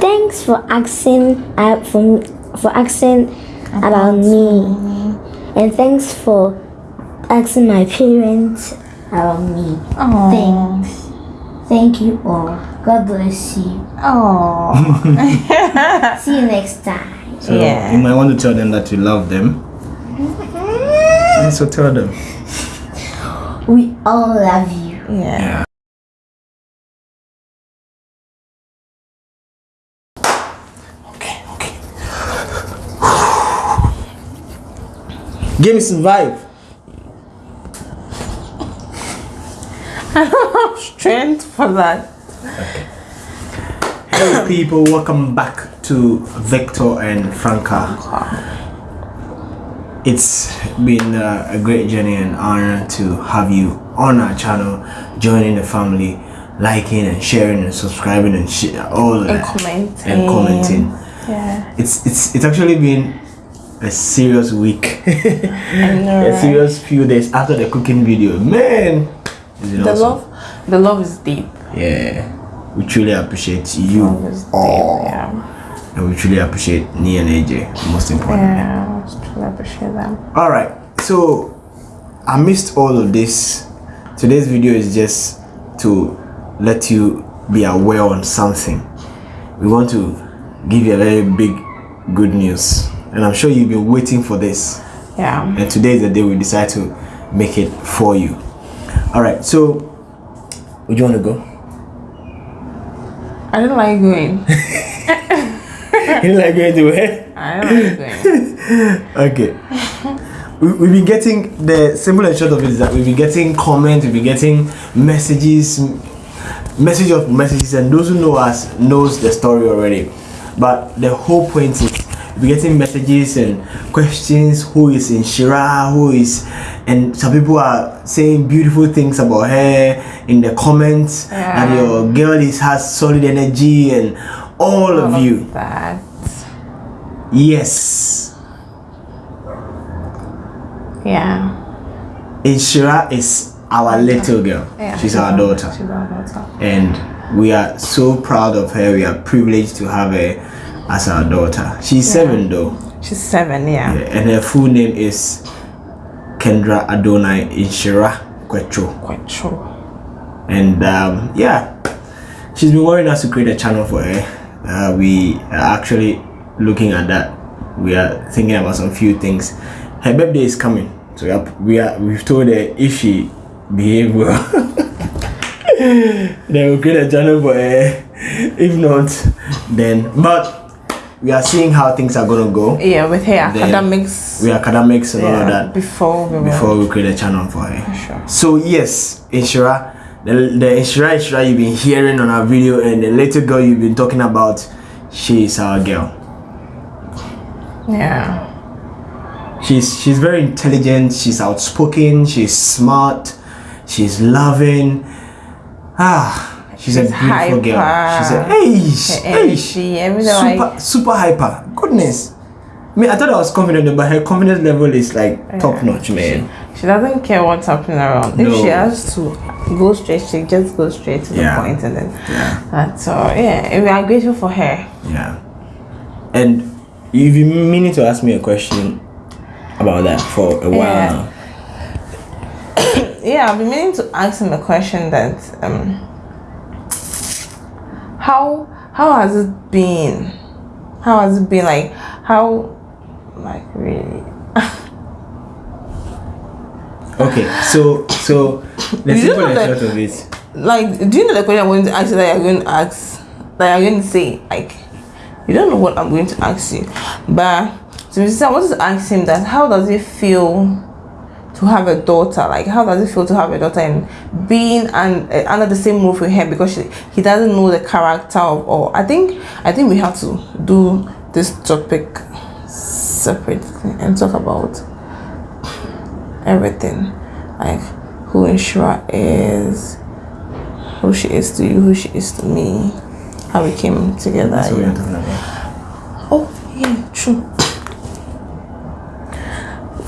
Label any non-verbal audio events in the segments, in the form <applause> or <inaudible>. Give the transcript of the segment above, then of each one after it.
thanks for asking uh, for, for asking about, me. And thanks for asking my parents about me. Oh. Thanks. Thank you all. God bless you. Oh. <laughs> See you next time. So Yeah. you might want to tell them that you love them. <laughs> So tell them. We all love you. Yeah. Okay, Give me some vibe. I don't have Strength for that. Hello people, welcome back to Victor and Franca. It's been uh, a great journey and honor to have you on our channel, joining the family, liking and sharing and subscribing and sh- all of And that. commenting. And commenting. Yeah. It's it's it's actually been a serious week, <laughs> a serious few days after the cooking video. Man, The awesome. love, the love is deep. Yeah, we truly appreciate you Love is deep. Yeah. and we truly appreciate Nia and AJ. Most important. Yeah. I truly appreciate them. All right, so I missed all of this. Today's video is just to let you be aware on something. We want to give you a very big good news, and I'm sure you've been waiting for this. Yeah. And today is the day we decide to make it for you. All right, so would you want to go? I don't like going. <laughs> you like going to where? I don't like going. <laughs> Okay. We, we've been getting the simple and short of it is that we've been getting comments, we've been getting messages, message of messages, and those who know us knows the story already. But the whole point is we're getting messages and questions. Who is Inshira? Who is, and some people are saying beautiful things about her in the comments. That Yeah. your girl is has solid energy and all of All you. That. Yes. Yeah. Inshira is our little girl. Yeah. She's our daughter. She's our daughter. And we are so proud of her. We are privileged to have her as our daughter. She's seven though. She's seven. Yeah. And her full name is Kendra Adonai Inshira Kwecho. Quite true. And um, yeah, she's been wanting us to create a channel for her. Uh, we are actually looking at that. We are thinking about some few things. Her birthday is coming, so we are, we are we've told her if she behave well, <laughs> then we'll create a channel for her. If not, then but we are seeing how things are gonna go. Yeah. With her academics. We are academics and all of that Before we before we create a channel for her. Sure. So yes, Inshira, the, the Inshira Inshira you've been hearing on our video and the little girl you've been talking about, she is our girl. Yeah. She's she's very intelligent, she's outspoken, she's smart, she's loving. Ah, she's, a beautiful girl. hyper. She's a hey, Her hey, energy, everything super like. super hyper. Goodness. I mean, I thought I was confident, but her confidence level is like top notch, man. She doesn't care what's happening around. If she has to go straight, she just goes straight to Yeah. the point and then Yeah. that's all. Yeah, we are grateful for her. Yeah. And you've been meaning to ask me a question about that for a while Yeah. now. <coughs> Yeah, I've been meaning to ask him a question that um how how has it been? How has it been like how like really <laughs> Okay, so so <laughs> the simple that- of it. like do you know the question I'm going to ask you that you're going to ask that you're going to say like you don't know what I'm going to ask you but so. I wanted to ask him that how does it feel to have a daughter like how does it feel to have a daughter and being and uh, under the same roof with him because she, he doesn't know the character of or I think I think we have to do this topic separately and talk about everything like who Inshira is who she is to you, who she is to me, how we came together. Yeah. talking about. Oh, yeah, true.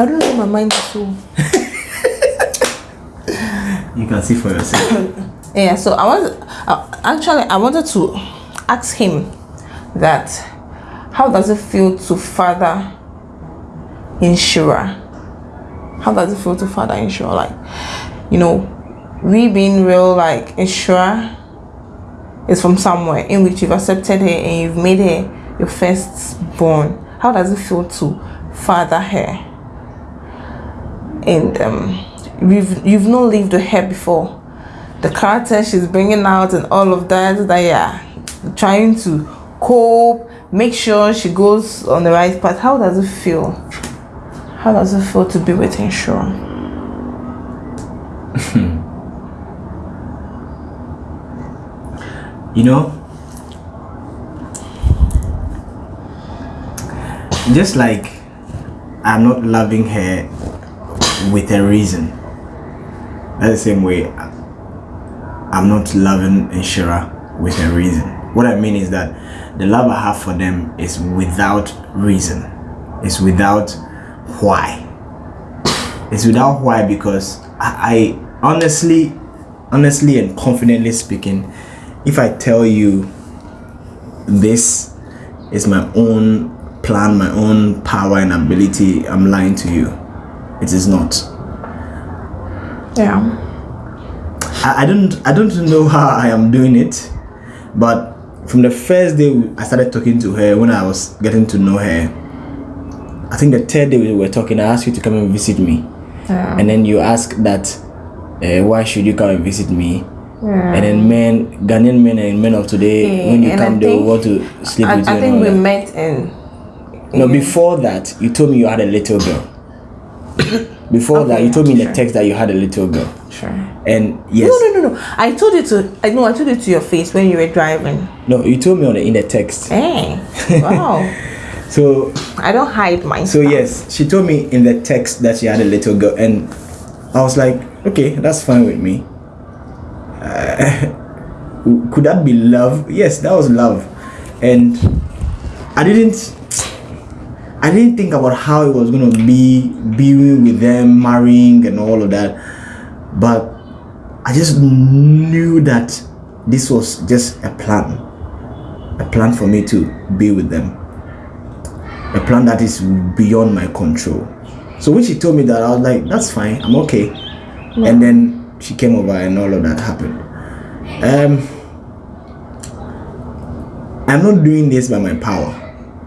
I don't know, my mind is so. You can see for yourself. Yeah, so I want. Uh, actually, I wanted to ask him that how does it feel to father Inshira? How does it feel to father Inshira? Like, you know, we being real, like Inshira is from somewhere in which you've accepted her and you've made her your first born. How does it feel to father her? And um, you've you've not lived with her before. The character she's bringing out and all of that, that yeah, trying to cope, make sure she goes on the right path. How does it feel? How does it feel to be with Inshira? <laughs> you know just like i'm not loving her with a reason. That's the same way i'm not loving Inshira with a reason. What i mean is that the love i have for them is without reason. It's without why. It's without why because i, I honestly honestly and confidently speaking if I tell you this is my own plan, my own power and ability, I'm lying to you. It is not. Yeah. I, I don't I don't know how I am doing it, but from the first day I started talking to her, when I was getting to know her, I think the third day we were talking, I asked you to come and visit me. Yeah. And then you asked that, uh, why should you come and visit me? Yeah. And then men, Ghanaian men and men of today, Yeah, when you and I come, they think- will want to sleep I, with you. I think we that. met in. No, in- before that, you told me you had a little girl. <coughs> Before that, you told me in the text that you had a little girl. Sure. And yes, No, no, no, no. I told it to. I know. I told it to your face when you were driving. no, you told me on the in the text. Hey. Wow. <laughs> So, I don't hide my. so stuff. yes, she told me in the text that she had a little girl, and I was like, okay, that's fine with me. Uh, <laughs> could that be love? Yes, that was love, and I didn't. I didn't think about how it was gonna be being with them, marrying, and all of that. But I just knew that this was just a plan, a plan for me to be with them, a plan that is beyond my control. So when she told me that, I was like, "That's fine, I'm okay." And then she came over, and all of that happened. Um, I'm not doing this by my power.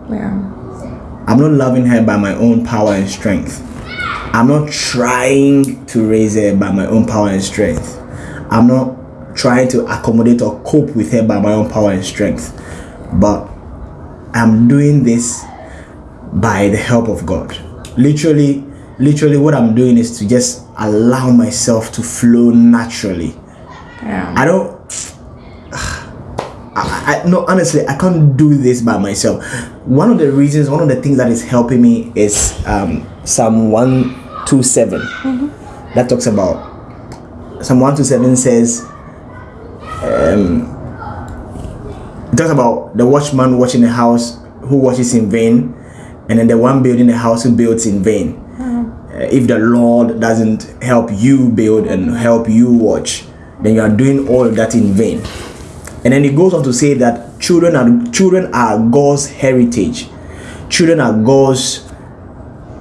Yeah. I'm not loving her by my own power and strength. I'm not trying to raise her by my own power and strength. I'm not trying to accommodate or cope with her by my own power and strength. But I'm doing this by the help of God. Literally, literally, what I'm doing is to just allow myself to flow naturally. Yeah. I don't. I, I no honestly I can't do this by myself. One of the reasons, one of the things that is helping me is um, Psalm one two seven. That talks about Psalm one two seven says. Um, it talks about the watchman watching the house who watches in vain, and then the one building the house who builds in vain. Uh, if the Lord doesn't help you build and help you watch, then you are doing all that in vain. And then it goes on to say that children are children are God's heritage. Children are God's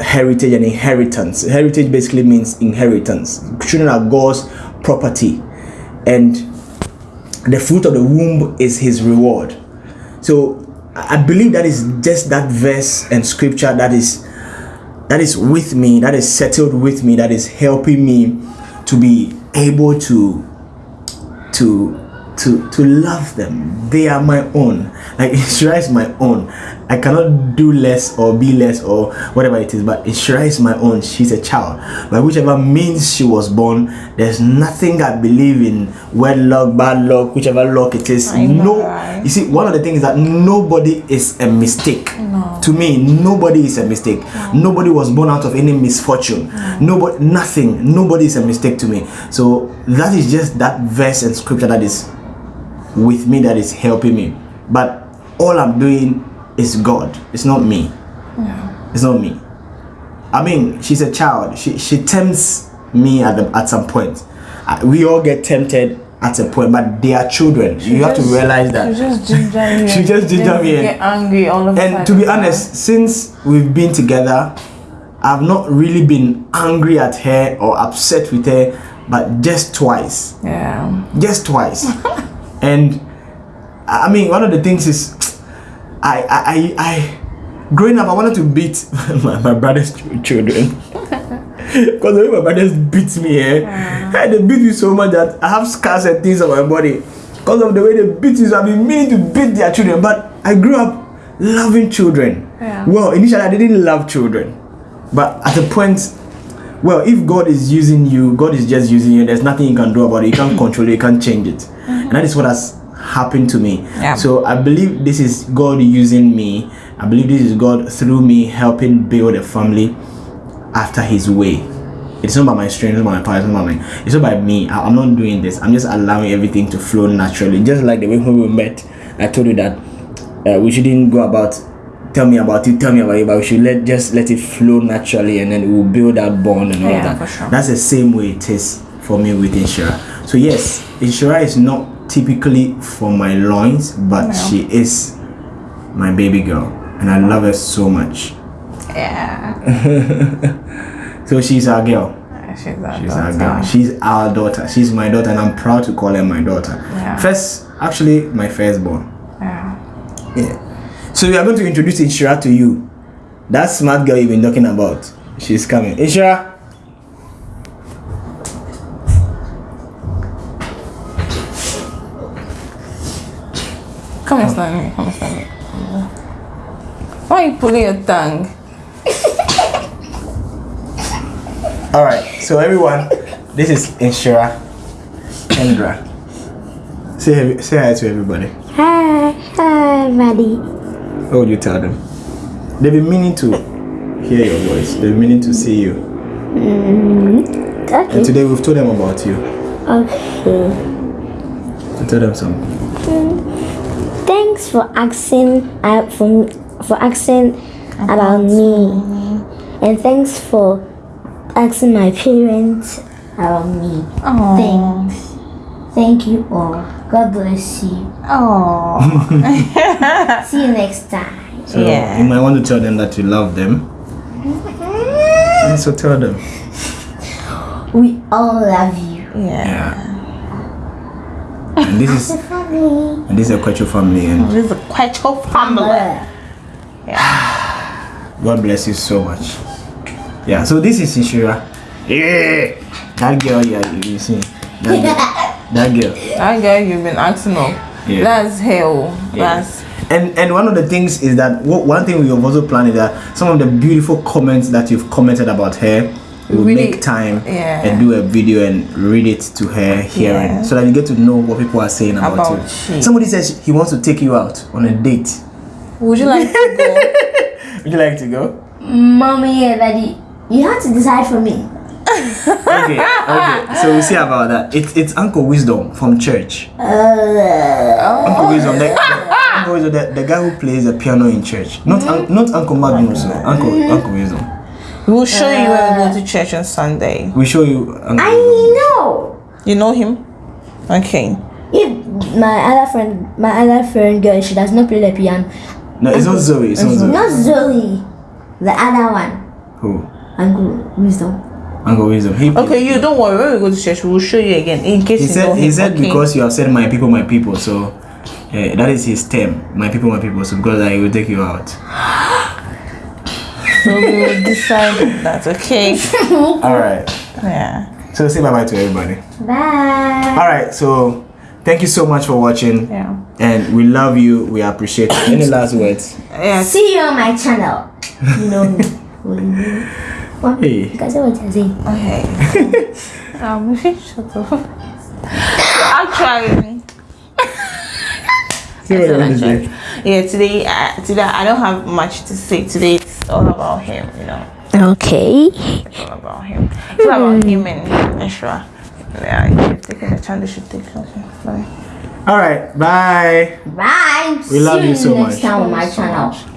heritage and inheritance. Heritage basically means inheritance. Children are God's property, and the fruit of the womb is His reward. So I believe that is just that verse and scripture that is that is with me, that is settled with me, that is helping me to be able to to to to love them. They are my own. Like <laughs> Ishra is my own. I cannot do less or be less or whatever it is, but Ishra is my own. She's a child. By whichever means she was born, there's nothing I believe in wedlock, bad luck, whichever luck it is. I no you see, one of the things that nobody is a mistake. no. To me, nobody is a mistake. Nobody was born out of any misfortune. no. Nobody, nothing. Nobody is a mistake to me. So that is just that verse and scripture that is with me that is helping me. But all I'm doing is God. It's not me. Yeah. It's not me. I mean, she's a child. She she tempts me at the, at some point. We all get tempted at a point, but they are children. you have to realize that. She just ginger <laughs> me. She just ginger me and- Get angry all of And to be honest, since we've been together, I've not really been angry at her or upset with her, but just twice. Yeah. Just twice. <laughs> and I mean, one of the things is, <tsk> I, I, I, I growing up, I wanted to beat <laughs> my, my brother's children. <laughs> Because the way my brothers beat me, eh? hey, they beat me so much that I have scars and things on my body. Because of the way they beat me, so I've been meaning to beat their children. But I grew up loving children. Yeah. Well, initially I didn't love children. But at a point, well, if God is using you, God is just using you. There's nothing you can do about it. You can't control it. You can't change it. And that is what has happened to me. Yeah. So I believe this is God using me. I believe this is God through me helping build a family after His way. It's not by my strength, it's not by my power, it's not by my. It's not by me. I, am not doing this. I'm just allowing everything to flow naturally. Just like the way when we met, I told you that uh, we shouldn't go about tell me about it, tell me about it, but we should let just let it flow naturally, and then we'll build that bond and all Yeah, that. for sure. That's the same way it is for me with Inshira. So yes, Inshira is not typically for my loins, but No. she is my baby girl, and I love her so much. Yeah. <laughs> So she's our girl. She's our She's our daughter. girl. She's our daughter. She's my daughter, and I'm proud to call her my daughter. Yeah. First, actually, my firstborn. Yeah. Yeah. So we are going to introduce Inshira to you. That smart girl you've been talking about. She's coming. Inshira. Come and stand me. Come and stand me. Why are you pulling your <laughs> tongue? All right. So everyone, this is Inshira. Kendra. Say say hi to everybody. Hi, hi, buddy. What would you tell them? They've been meaning to hear your voice. They've been meaning to see you. Mm-hmm. And Okay. today we've told them about you. Okay. To tell them something. Mm-hmm. Thanks for asking uh, for, for asking about me. And thanks for asking my parents about me. Oh. Thanks. Thank you all. God bless you. Oh. <laughs> See you next time. So Yeah. you might want to tell them that you love them. And <laughs> so tell them. We all love you. Yeah. And this is Family. and this is a Quecho family and This <sighs> is a quite your family. God bless you so much. Yeah, so this is Inshira. Yeah. That girl, yeah, you, you see. That girl. <laughs> that girl. That girl you've been asking of. Yeah. That's hell. Yeah. That's And and one of the things is that what, one thing we have also planned is that some of the beautiful comments that you've commented about her, we'll Really- make time yeah. and do a video and read it to her hearing Yeah. so that you get to know what people are saying about, About you. she. Somebody says he wants to take you out on a date. would you like to go? <laughs> Would you like to go? Mommy and daddy, you have to decide for me. Okay, okay. So we'll see about that. It's it's Uncle Wisdom from church. Uh, Uncle Wisdom, the, the- Uncle Wisdom, the, the guy who plays the piano in church. Not un, not Uncle Magnus, no. Uncle Uncle Wisdom. We'll show you when we go to uh. church on Sunday. We show you. I know. You know him? Okay. If my other friend, my other friend girl, she does not play the piano. No, it's not Zoe. It's not Zoe. Not Zoe, the other one. Who? Uncle Wisdom. Uncle Wisdom. He, Okay, you don't worry. When we go to church, we'll show you again in case He you said know him. he said okay? because you have said my people, my people. So yeah, that is his term. My people, my people. So because I will take you out. <gasps> So we will decide that. Okay. <laughs> All right. Yeah. So say bye bye to everybody. Bye. All right. So thank you so much for watching. Yeah. And we love you. We appreciate you. Any last words? Yeah. See you on my channel. You know me. What? Hey. You guys know what you're saying. Okay. <laughs> um, <laughs> shut up. Actually. See what you say. Yeah, today, uh, today I don't have much to say. Today it's all about him, you know. Okay. It's all about him. It's all about him and Ashra. Yeah, you've taken the chance, they should take it. Okay, bye. All right. Bye. Bye. We love See you so next much. time on my channel.